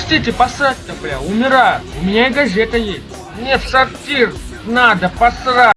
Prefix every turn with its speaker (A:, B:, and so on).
A: Пустите посрать-то, бля, умираю. У меня и газета есть. Мне в сортир надо посрать.